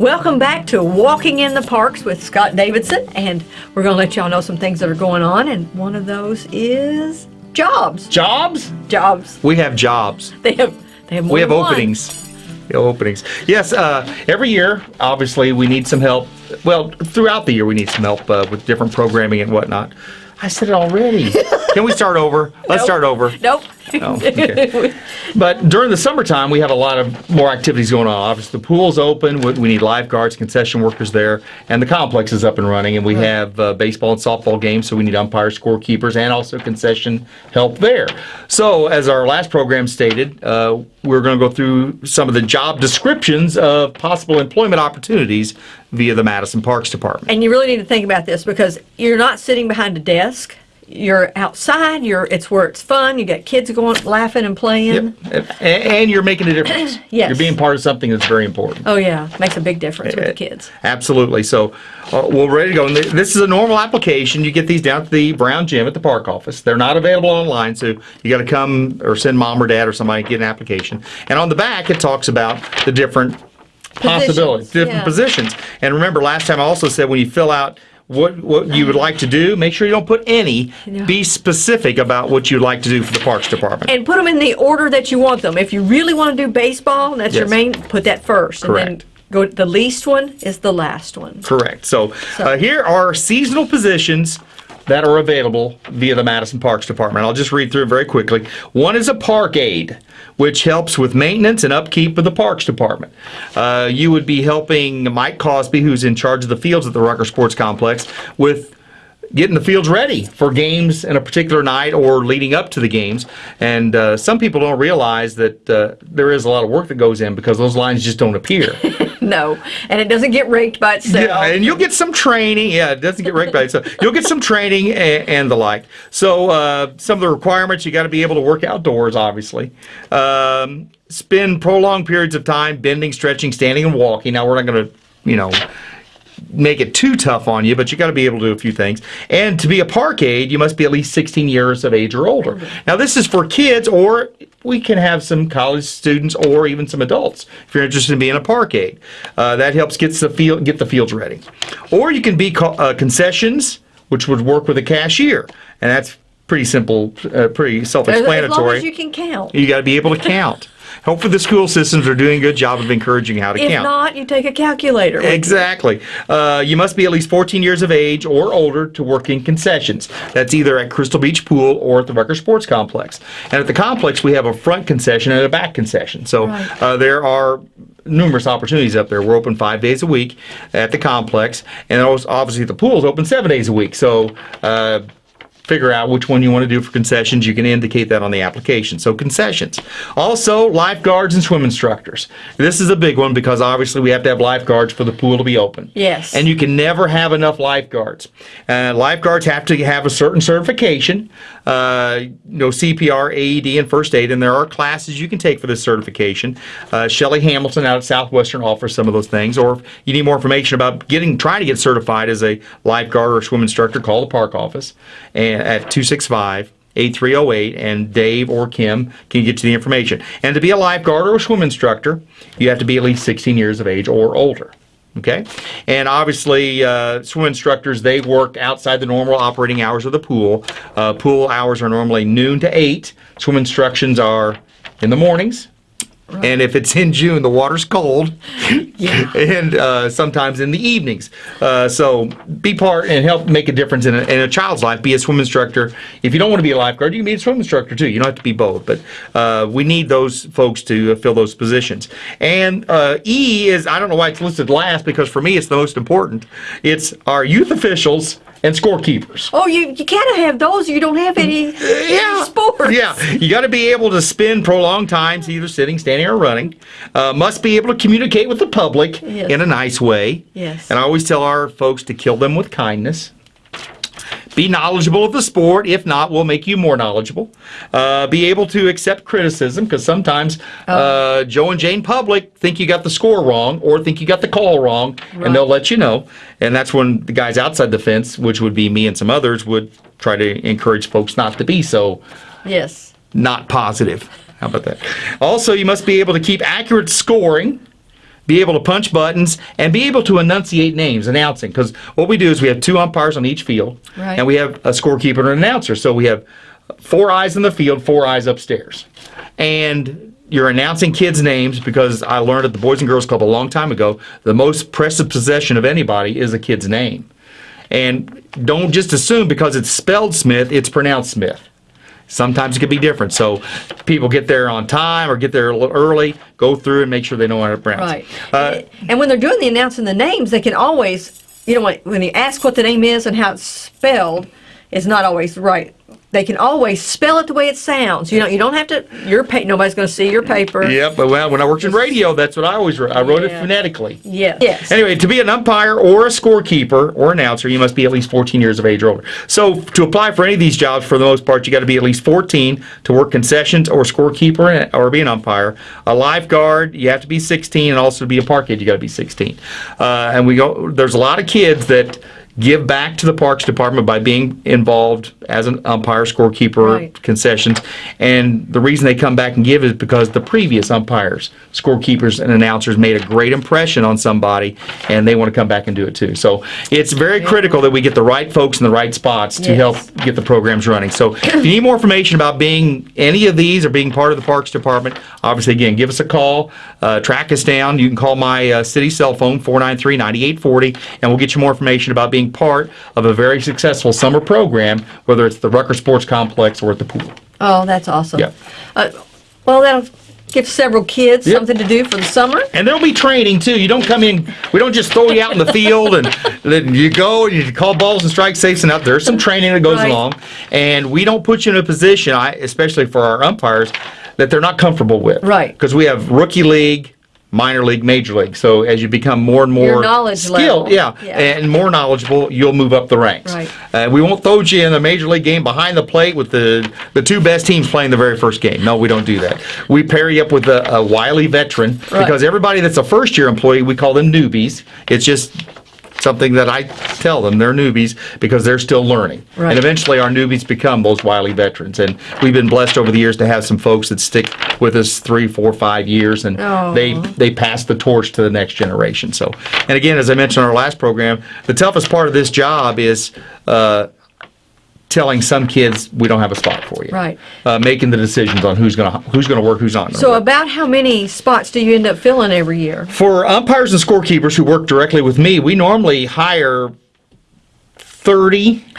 Welcome back to Walking in the Parks with Scott Davidson, and we're going to let y'all know some things that are going on, and one of those is jobs. Jobs? Jobs. We have jobs. They have they have more We have one. openings. Have openings. Yes, uh, every year, obviously, we need some help. Well, throughout the year, we need some help uh, with different programming and whatnot. I said it already. Can we start over? Let's Nope. start over. Nope. Oh, okay. But during the summertime, we have a lot of more activities going on. Obviously, the pool's open. We we need lifeguards, concession workers there, and the complex is up and running. And we have uh, baseball and softball games, so we need umpires, scorekeepers, and also concession help there. So, as our last program stated, uh, we're going to go through some of the job descriptions of possible employment opportunities via the Madison Parks Department. And you really need to think about this because you're not sitting behind a desk. You're outside. You're it's where it's fun. You got kids going laughing and playing. Yep. And, you're making a difference. Yes. You're being part of something that's very important. Oh yeah, makes a big difference with the kids. Absolutely. So uh, we're ready to go. And th- this is a normal application. You get these down to the Brown Gym at the park office. They're not available online, so you got to come or send mom or dad or somebody to get an application. And on the back, it talks about the different possibilities, different yeah. positions. And remember, last time I also said when you fill out what what you would like to do, make sure you don't put any. Yeah. Be specific about what you'd like to do for the parks department. And put them in the order that you want them. If you really want to do baseball, and that's your main, put that first. And Correct. then go, the least one is the last one. Correct. So, uh, here are seasonal positions that are available via the Madison Parks Department. I'll just read through very quickly. One is a park aide, which helps with maintenance and upkeep of the Parks Department. Uh, you would be helping Mike Cosby, who's in charge of the fields at the Rucker Sports Complex, with getting the fields ready for games in a particular night or leading up to the games. And uh, some people don't realize that uh, there is a lot of work that goes in because those lines just don't appear. No, and it doesn't get raked by itself. Yeah, and you'll get some training. Yeah, it doesn't get raked by itself. You'll get some training and, and the like. So uh, some of the requirements, you got to be able to work outdoors, obviously. Um, spend prolonged periods of time bending, stretching, standing, and walking. Now we're not going to, you know, make it too tough on you, but you got to be able to do a few things. And to be a park aide, you must be at least 16 years of age or older. Now, this is for kids, or we can have some college students or even some adults if you're interested in being a park aide. Uh, that helps get the field get the fields ready. Or you can be uh, concessions, which would work with a cashier, and that's pretty simple, uh, pretty self-explanatory. As long as you can count. You got to be able to count. Hopefully, the school systems are doing a good job of encouraging how to If count. not, you take a calculator. Exactly. Uh, you must be at least 14 years of age or older to work in concessions. That's either at Crystal Beach Pool or at the Rucker Sports Complex. And at the complex, we have a front concession and a back concession. So Right. uh, there are numerous opportunities up there. We're open five days a week at the complex, and obviously the pool is open seven days a week. So. Uh, figure out which one you want to do for concessions. You can indicate that on the application. So concessions. Also, lifeguards and swim instructors. This is a big one because obviously we have to have lifeguards for the pool to be open. Yes. And you can never have enough lifeguards. Uh, lifeguards have to have a certain certification, uh, you know, CPR, AED, and first aid, and there are classes you can take for this certification. Uh, Shelly Hamilton out at Southwestern offers some of those things. Or if you need more information about getting, trying to get certified as a lifeguard or swim instructor, call the park office at 265 8308 and Dave or Kim can get you the information. And to be a lifeguard or a swim instructor, you have to be at least 16 years of age or older. Okay, and obviously, uh, swim instructors they work outside the normal operating hours of the pool. Uh, pool hours are normally noon to eight. Swim instructions are in the mornings, and if it's in June, the water's cold, and uh, sometimes in the evenings. Uh, so be part and help make a difference in a, in a child's life. Be a swim instructor. If you don't want to be a lifeguard, you can be a swim instructor too. You don't have to be both, but uh, we need those folks to uh, fill those positions. And uh, E is I don't know why it's listed last because for me it's the most important. It's our youth officials and scorekeepers. Oh, you you can't have those. You don't have any, any sports. Yeah, you got to be able to spend prolonged times either sitting, standing, or running. Uh, must be able to communicate with the public Yes. in a nice way. Yes. And I always tell our folks to kill them with kindness. Be knowledgeable of the sport. If not, we'll make you more knowledgeable. Uh, be able to accept criticism because sometimes Oh. uh, Joe and Jane Public think you got the score wrong or think you got the call wrong, and they'll let you know. And that's when the guys outside the fence, which would be me and some others, would try to encourage folks not to be so Yes. not positive. How about that? Also, you must be able to keep accurate scoring, be able to punch buttons, and be able to enunciate names, announcing. Because what we do is we have two umpires on each field, Right. and we have a scorekeeper and an announcer. So we have four eyes in the field, four eyes upstairs. And you're announcing kids' names because I learned at the Boys and Girls Club a long time ago the most precious possession of anybody is a kid's name. And don't just assume because it's spelled Smith, it's pronounced Smith. Sometimes it could be different. So people get there on time or get there a little early, go through and make sure they know how to pronounce Right. it. Uh, and when they're doing the announcing the names, they can always, you know, when, when you ask what the name is and how it's spelled, it's not always right. They can always spell it the way it sounds. You know, you don't have to. Your pa- nobody's going to see your paper. Yeah, but well, when I worked in radio, that's what I always wrote. I wrote it phonetically. Yes. Yes. Anyway, to be an umpire or a scorekeeper or announcer, you must be at least 14 years of age or older. So, to apply for any of these jobs, for the most part, you got to be at least 14 to work concessions or scorekeeper or be an umpire. A lifeguard, you have to be 16, and also to be a park kid, you got to be 16. Uh, and we go. There's a lot of kids that give back to the parks department by being involved as an umpire, scorekeeper, Right. concessions. And the reason they come back and give is because the previous umpires, scorekeepers, and announcers made a great impression on somebody, and they want to come back and do it too. So it's very critical that we get the right folks in the right spots to Yes. help get the programs running. So if you need more information about being any of these or being part of the Parks Department, obviously, again, give us a call, uh, track us down. You can call my uh, city cell phone, 493 9840, and we'll get you more information about being part of a very successful summer program, whether it's the Rucker Sports Complex or at the pool. Oh, that's awesome. Yeah. Uh, well, that'll give several kids Yep. something to do for the summer. And there'll be training too. You don't come in, we don't just throw you out in the field and then you go and you call balls and strike safes and out. There's some training that goes Right. along. And we don't put you in a position, I, especially for our umpires, that they're not comfortable with. Right. Because we have rookie league, minor league, major league. So as you become more and more knowledge skilled, yeah, Yeah. and more knowledgeable, you'll move up the ranks. Right. Uh, we won't throw you in a major league game behind the plate with the the two best teams playing the very first game. No, we don't do that. We pair you up with a, a wily veteran Right. because everybody that's a first year employee, we call them newbies. It's just something that I tell them they're newbies because they're still learning. Right. And eventually our newbies become those wily veterans. And we've been blessed over the years to have some folks that stick with us three, four, five years and Aw. they they pass the torch to the next generation. So and again, as I mentioned in our last program, the toughest part of this job is uh, telling some kids we don't have a spot for you. Right. Uh, making the decisions on who's gonna who's gonna work, who's not So, work. about how many spots do you end up filling every year? For umpires and scorekeepers who work directly with me, we normally hire 30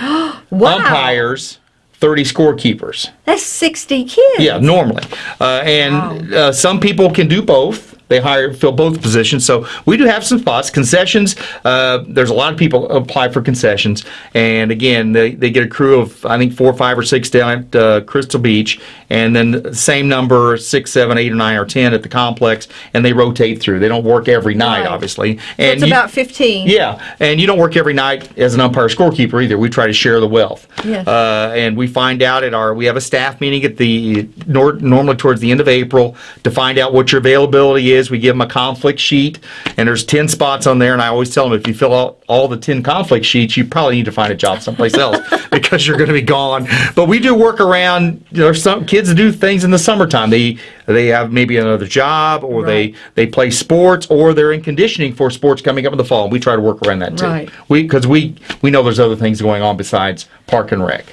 Wow. umpires, 30 scorekeepers. That's 60 kids. Yeah, normally. Uh, and uh, some people can do both. They hire, fill both positions. So we do have some spots. Concessions, uh, there's a lot of people apply for concessions. And again, they, they get a crew of, I think, four, five, or six down at uh, Crystal Beach. And then the same number, six, seven, eight, or nine, or 10 at the complex. And they rotate through. They don't work every night, Right. obviously. So And it's you- about 15. yeah, and you don't work every night as an umpire scorekeeper either. We try to share the wealth. Yes. Uh, and we find out at our, we have a staff meeting at the, nor, normally towards the end of April to find out what your availability is. We give them a conflict sheet, and there's 10 spots on there, and I always tell them if you fill out all the 10 conflict sheets, you probably need to find a job someplace else because you're going to be gone. But we do work around, there's some kids do things in the summertime. They, they have maybe another job, or Right. they, they play sports, or they're in conditioning for sports coming up in the fall. We try to work around that too. Right. We because we we know there's other things going on besides park and rec,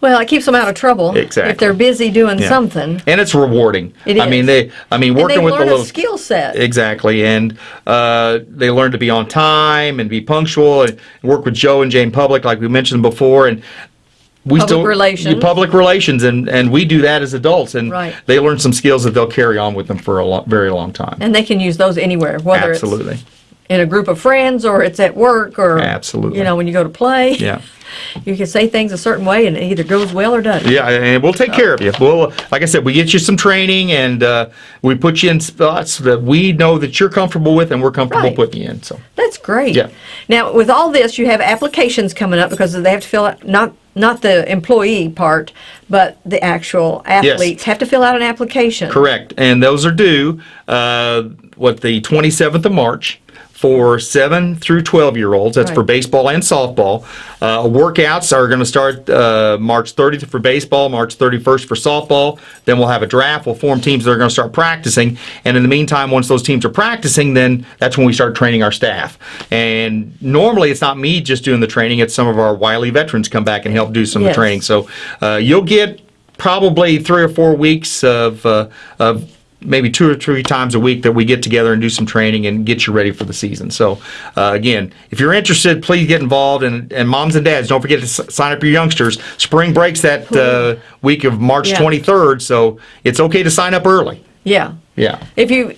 Well, it keeps them out of trouble. Exactly. If they're busy doing Yeah. something. and it's rewarding. It I mean they I mean working with the a little skill set. exactly, and uh, they learn to be on time and be punctual and work with Joe and Jane Public like we mentioned before and. We Public still relations. public relations, and, and we do that as adults, and Right. they learn some skills that they'll carry on with them for a very long time. and they can use those anywhere, whether Absolutely. it's in a group of friends or it's at work or Absolutely. you know when you go to play. Yeah. You can say things a certain way and it either goes well or doesn't. Yeah, and we'll take care of you. We'll, like I said, we get you some training and uh, we put you in spots that we know that you're comfortable with and we're comfortable Right. putting you in. So, That's great. Yeah. Now, with all this, you have applications coming up because they have to fill out not not the employee part, but the actual athletes have to fill out an application. correct. And those are due, uh, what, the 27th of March. For 7 through 12 year olds. That's for baseball and softball. Uh, workouts are going to start uh, March 30th for baseball, March 31st for softball. Then we'll have a draft. We'll form teams that are going to start practicing. And in the meantime, once those teams are practicing, then that's when we start training our staff. And normally it's not me just doing the training, it's some of our wily veterans come back and help do some of the training. So uh, you'll get probably three or four weeks of, uh, of maybe two or three times a week that we get together and do some training and get you ready for the season. So uh, again, if you're interested, please get involved. And, and moms and dads, don't forget to s- sign up your youngsters. Spring breaks that uh, week of March Yeah. 23rd, so it's okay to sign up early. Yeah. Yeah. If you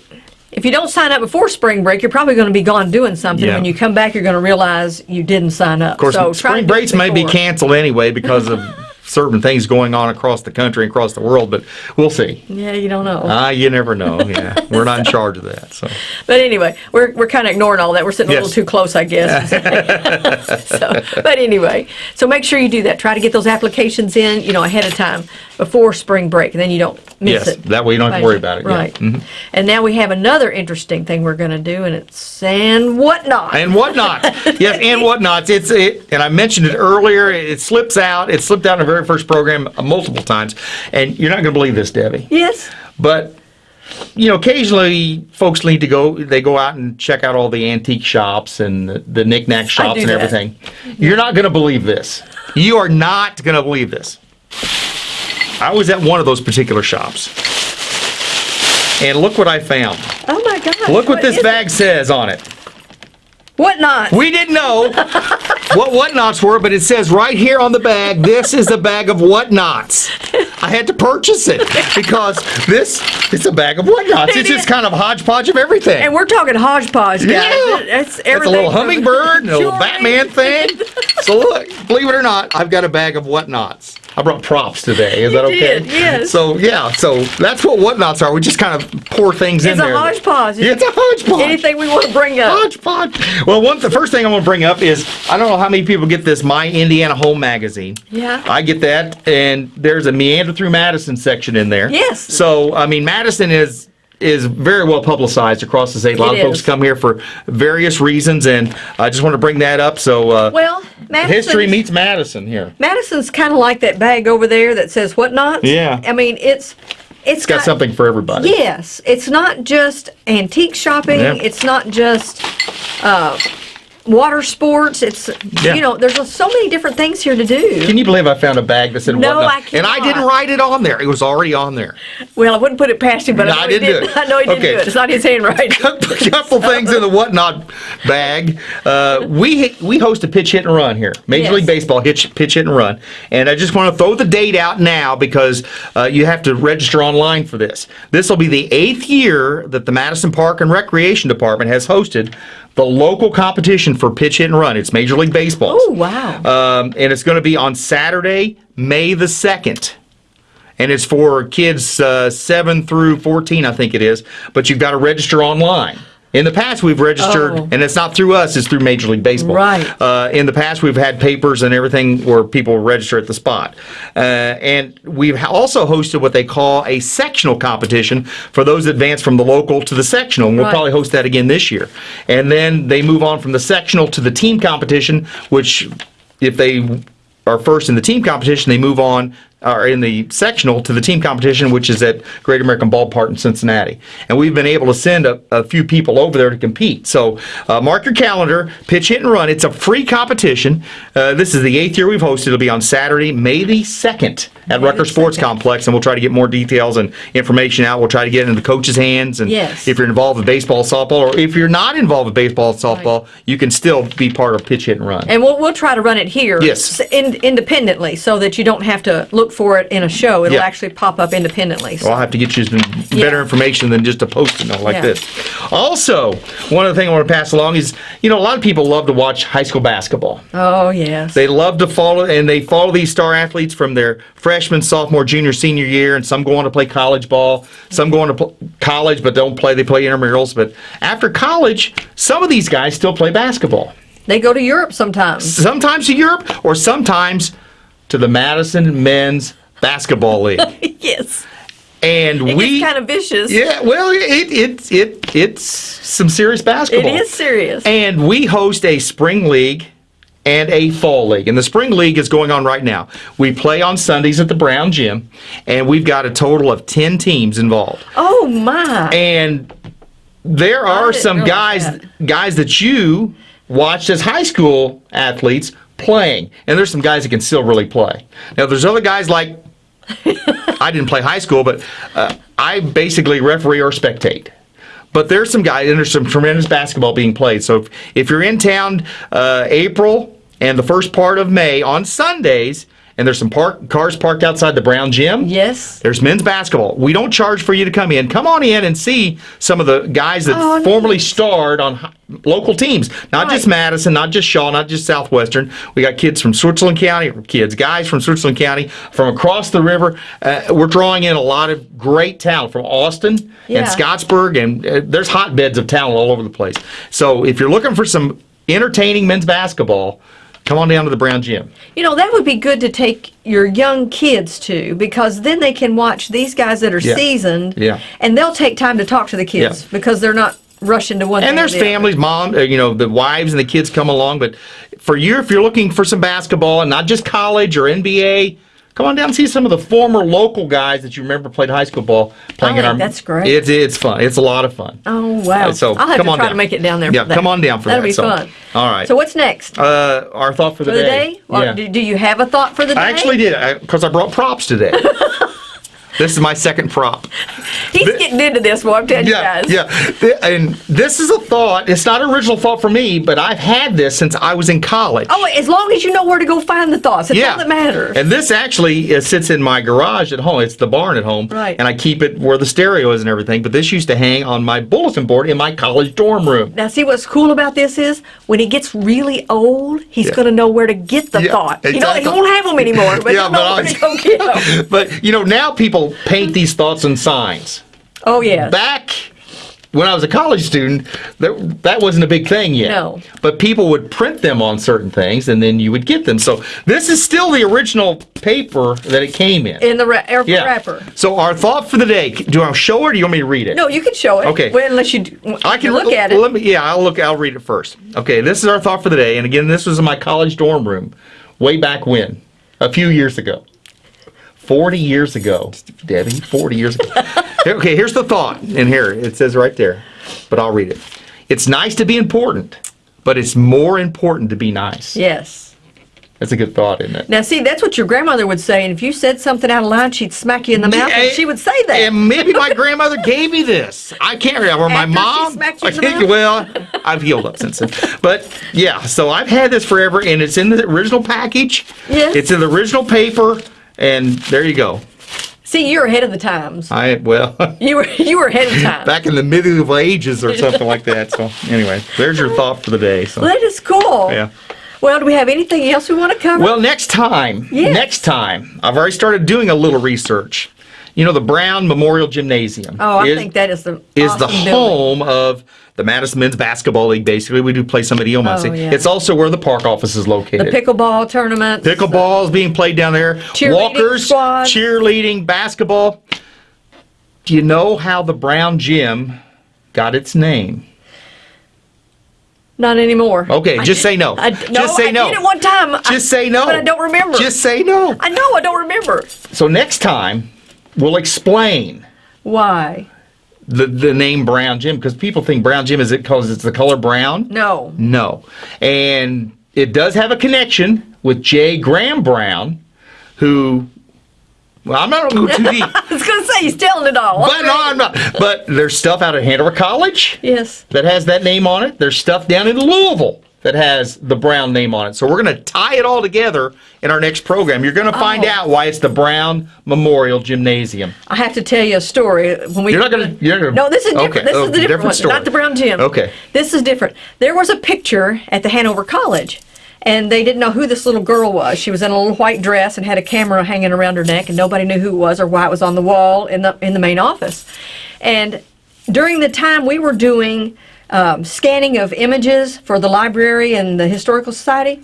if you don't sign up before spring break, you're probably going to be gone doing something. Yeah. When you come back, you're going to realize you didn't sign up. Of course, so spring breaks may be canceled anyway because of certain things going on across the country and across the world, but we'll see. Yeah, you don't know. Ah, you never know. Yeah, we're not in charge of that. So. But anyway, we're, we're kind of ignoring all that. We're sitting a little too close, I guess. so, but anyway, so make sure you do that. Try to get those applications in, you know, ahead of time before spring break, and then you don't miss Yes, it. that way you don't have to worry about it, yeah. Right. Mhm. And now we have another interesting thing we're going to do, and it's and whatnot. and whatnot. yes, and whatnots. It's it, and I mentioned it earlier. It slips out. It slipped out in the very first program multiple times, and you're not going to believe this, Debbie. yes. But you know, occasionally folks need to go. They go out and check out all the antique shops and the, the knickknack shops and that. everything. You're not going to believe this. You are not going to believe this. I was at one of those particular shops, and look what I found. Oh my God. Look what this is bag says on it. What not? We didn't know what whatnots were, but it says right here on the bag, this is a bag of whatnots. I had to purchase it because this is a bag of whatnots. It's just kind of hodgepodge of everything. and we're talking hodgepodge, guys. Yeah. It's, It's a little hummingbird a little Batman thing. So look, believe it or not, I've got a bag of whatnots. I brought props today. Is that okay? did, yes. So yeah, so that's what whatnots are. We just kind of pour things in there. It's a hodgepodge. It's a hodgepodge. Anything we want to bring up. Hodgepodge. Well, one the first thing I want to bring up is I don't know how many people get this My Indiana Home magazine. Yeah. I get that, and there's a Meander through Madison section in there. Yes. So I mean, Madison is is very well publicized across the state. A lot It of folks is. come here for various reasons, and I just want to bring that up. So uh, Well, Madison's, history meets Madison here. Madison's kind of like that bag over there that says whatnot. Yeah. I mean, it's it's Got something for everybody. Yes, it's not just antique shopping. Yeah. It's not just uh, water sports. It's Yeah. you know, there's so many different things here to do. Can you believe I found a bag that said No, whatnot? I And I didn't write it on there. It was already on there. Well, I wouldn't put it past him, but No, I, know I he didn't do it. I know he didn't Okay. do it. It's not his handwriting. a couple things in the whatnot bag. Uh, we we host a pitch hit and run here, Major Yes. League Baseball hitch, pitch hit and run, and I just want to throw the date out now because uh, you have to register online for this. This will be the eighth year that the Madison Park and Recreation Department has hosted the local competition for pitch hit and run. It's Major League Baseball. Oh wow! Um, and it's going to be on Saturday, May the 2nd. And it's for kids uh, 7 through 14, I think it is. But you've got to register online. In the past, we've registered, Oh. and it's not through us, it's through Major League Baseball. Right. Uh, in the past, we've had papers and everything where people register at the spot. Uh, and we've also hosted what they call a sectional competition for those that advance from the local to the sectional. And we'll Right. probably host that again this year. And then they move on from the sectional to the team competition, which if they are first in the team competition, they move on, or in the sectional to the team competition, which is at Great American Ballpark in Cincinnati. And we've been able to send a, a few people over there to compete. So uh, mark your calendar, pitch, hit, and run. It's a free competition. Uh, this is the eighth year we've hosted. It'll be on Saturday, May the 2nd at Rucker Sports 2nd. Complex, and we'll try to get more details and information out. We'll try to get it into the coaches' hands. And Yes. if you're involved with baseball, softball, or if you're not involved with baseball, softball, you can still be part of pitch, hit, and run. And we'll we'll try to run it here, Yes. in, independently, so that you don't have to look for it in a show. It'll Yeah. actually pop up independently. So. Well, I'll have to get you some better Yeah. information than just a post-it note like Yeah. this. Also, one other thing I want to pass along is, you know, a lot of people love to watch high school basketball. oh yes. They love to follow, and they follow these star athletes from their freshman, sophomore, junior, senior year, and some go on to play college ball. Some go on to pl- college but don't play. They play intramurals. But after college, some of these guys still play basketball. they go to Europe sometimes. Sometimes to Europe, or sometimes to the Madison Men's Basketball League. yes. And It we kind of vicious. Yeah, well, it, it it it's some serious basketball. It is serious. And we host a spring league and a fall league. And the spring league is going on right now. We play on Sundays at the Brown Gym, and we've got a total of 10 teams involved. oh my. And there are some guys that. guys that you watched as high school athletes playing. And there's some guys that can still really play. Now there's other guys like I didn't play high school, but uh, I basically referee or spectate. But there's some guys, and there's some tremendous basketball being played. So if, if you're in town uh, April and the first part of May on Sundays, and there's some park, cars parked outside the Brown Gym, yes. there's men's basketball. We don't charge for you to come in. Come on in and see some of the guys that Oh, formerly nice. starred on local teams. Not just Madison, not just Shaw, not just Southwestern. We got kids from Switzerland County, kids, guys from Switzerland County, from across the river. Uh, we're drawing in a lot of great talent from Austin Yeah. and Scottsburg, and uh, there's hotbeds of talent all over the place. So if you're looking for some entertaining men's basketball, come on down to the Brown Gym. You know, that would be good to take your young kids to because then they can watch these guys that are Yeah. seasoned. Yeah. And they'll take time to talk to the kids Yeah. because they're not rushing to one And there's the other. families, mom, uh, you know, the wives and the kids come along. But for you, if you're looking for some basketball and not just college or NBA, come on down and see some of the former local guys that you remember played high school ball playing I in our. that's great. It's it's fun. It's a lot of fun. Oh, wow. So I'll have come to on try down. to make it down there Yeah, for come on down for That'll that. be So, fun. all right. So what's next? Uh, our thought for the, for the day? Or yeah. do, do you have a thought for the day? I actually did because I, brought props today. this is my second prop. He's getting into this, boy. I'm telling Yeah, you guys. yeah. And this is a thought. It's not an original thought for me, but I've had this since I was in college. Oh, as long as you know where to go find the thoughts, that's all that matters. And this actually uh, sits in my garage at home. It's the barn at home. Right. And I keep it where the stereo is and everything. But this used to hang on my bulletin board in my college dorm room. Now, see what's cool about this is when he gets really old, he's Yeah. going to know where to get the Yeah, thoughts. You know, he exactly. won't have them anymore, but Yeah, but where I- to go get them. But, you know, now people paint these thoughts on signs. Oh, yeah. Back when I was a college student, that, that wasn't a big thing yet. No. But people would print them on certain things and then you would get them. So this is still the original paper that it came in. In the ra- yeah. wrapper. So our thought for the day, do I show it or do you want me to read it? No, you can show it. Okay. Well, unless you I can look at it. Let me, yeah, I'll look. I'll read it first. Okay, this is our thought for the day, and again, this was in my college dorm room, way back when, a few years ago, forty years ago, Debbie, forty years ago. okay, here's the thought, in here it says right there, but I'll read it. It's nice to be important, but it's more important to be nice. yes. That's a good thought, isn't it? Now, see, that's what your grandmother would say, and if you said something out of line, she'd smack you in the mouth, and she would say that. And maybe my grandmother gave me this. I can't remember. My After she mom. smacked you in the think- mouth? well, I've healed up since then. But yeah, so I've had this forever, and it's in the original package. Yes. It's in the original paper, and there you go. See, you're ahead of the times. I well, You were you were ahead of time. back in the medieval ages or something like that. So anyway, there's your thought for the day. So That is cool. yeah. Well, do we have anything else we want to cover? Well, next time, Yes. next time, I've already started doing a little research. You know, the Brown Memorial Gymnasium. oh, I is- think that is the is the awesome building. home of the Madison Men's Basketball League. Basically, we do play some at EO Muncie. Oh, yeah. It's also where the park office is located. The pickleball tournament. Pickleball is being played down there. Cheerleading Walkers, squad. cheerleading, basketball. Do you know how the Brown Gym got its name? Not anymore. Okay, just say no. I, no, Just say I no. did it one time. I- Just say no. But I don't remember. Just say no. I know I don't remember. So next time, we'll explain Why? the, the name Brown Gym because people think Brown Gym is it because it's the color brown? No. No. And it does have a connection with J. Graham Brown, who, well, I'm not going to go too deep, I was going to say he's telling it all. but no, I'm not. But there's stuff out at Hanover College Yes. that has that name on it. There's stuff down in Louisville that has the Brown name on it. So we're going to tie it all together in our next program. You're going to find Oh. out why it's the Brown Memorial Gymnasium. I have to tell you a story. When we You're not not gonna- No, this is different. Okay. This Oh, is the oh, different, different one, story. not the Brown Gym. Okay. This is different. There was a picture at the Hanover College, and they didn't know who this little girl was. She was in a little white dress and had a camera hanging around her neck, and nobody knew who it was or why it was on the wall in the in the main office. And during the time we were doing um, scanning of images for the library and the historical society,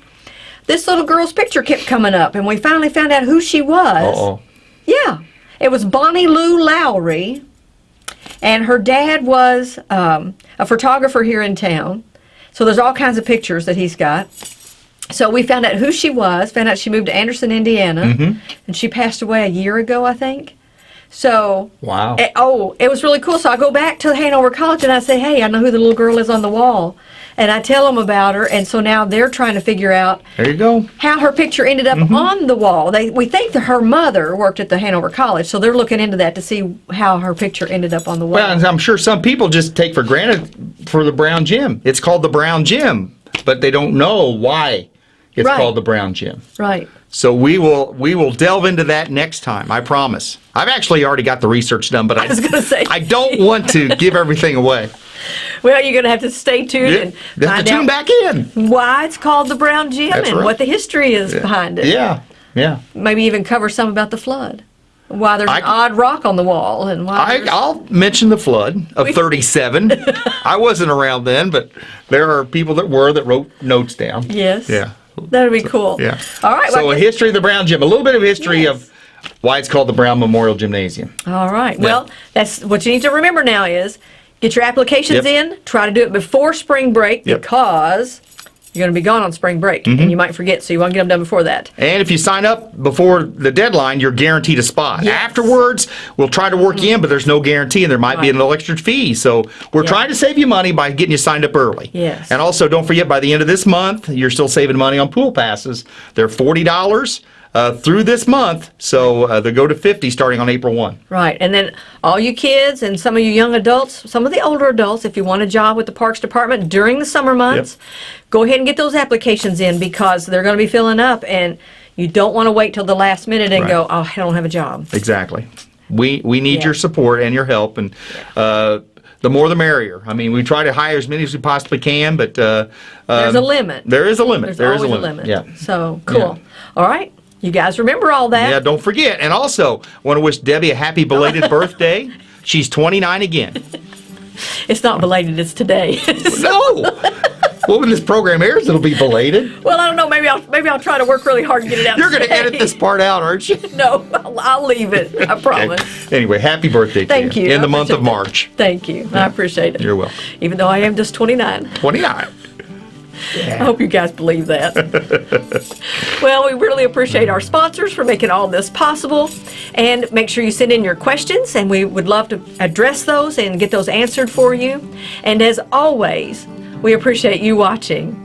this little girl's picture kept coming up, and we finally found out who she was. Uh-oh. Yeah. It was Bonnie Lou Lowry, and her dad was um, a photographer here in town. So there's all kinds of pictures that he's got. So we found out who she was. Found out she moved to Anderson, Indiana, Mm-hmm. and she passed away a year ago, I think. So Wow. Eh, oh, it was really cool. So I go back to Hanover College and I say, hey, I know who the little girl is on the wall. And I tell them about her. And so now they're trying to figure out There you go. how her picture ended up Mm-hmm. on the wall. They We think that her mother worked at the Hanover College. So they're looking into that to see how her picture ended up on the wall. Well, and I'm sure some people just take for granted for the brown gym. It's called the brown gym, but they don't know why it's Right. called the brown gym. right. So we will we will delve into that next time. I promise. I've actually already got the research done, but I, was gonna say. I don't want to give everything away. Well, you're going to have to stay tuned Yeah, and have find to tune out back in. why it's called the Brown Gym That's and right. what the history is behind it. Yeah, yeah. Maybe even cover some about the flood. Why there's I- an odd rock on the wall and why. I, I'll mention the flood of 37. I wasn't around then, but there are people that were that wrote notes down. Yes. Yeah. That'd be cool. Yeah. All right. So well, a history of the Brown Gym, a little bit of history Yes. of why it's called the Brown Memorial Gymnasium. all right. Well, that's what you need to remember now is get your applications Yep. in. Try to do it before spring break Yep. Because you're going to be gone on spring break and mm-hmm. you might forget. So you want to get them done before that. And if you sign up before the deadline, you're guaranteed a spot. Yes. Afterwards, we'll try to work you in, but there's no guarantee, and there might be an extra fee. So we're Yeah. trying to save you money by getting you signed up early. Yes. And also, don't forget, by the end of this month, you're still saving money on pool passes. They're forty dollars uh, through this month, so uh, they go to fifty starting on April one. Right. And then all you kids and some of you young adults, some of the older adults, if you want a job with the Parks Department during the summer months, go ahead and get those applications in because they're going to be filling up and you don't want to wait till the last minute and Right. go, oh, I don't have a job. Exactly. We we need Yeah. your support and your help, and uh, the more the merrier. I mean, we try to hire as many as we possibly can, but uh, There's um, a limit. There is a limit. There's There is always a limit. Yeah. So cool. All right. You guys remember all that? Yeah, don't forget. And also, want to wish Debbie a happy belated birthday. She's 29 again. It's not belated, it's today. No! well, when this program airs, it'll be belated. well, I don't know. Maybe I'll maybe I'll try to work really hard and get it out. You're going to edit this part out, aren't you? No, I'll, I'll leave it. I promise. Okay. Anyway, happy birthday Thank to you. you. In I the month of. March. Thank you. I appreciate it. You're welcome. Even though I am just 29. 29. I hope you guys believe that. well, we really appreciate our sponsors for making all this possible. And make sure you send in your questions, and we would love to address those and get those answered for you. And as always, we appreciate you watching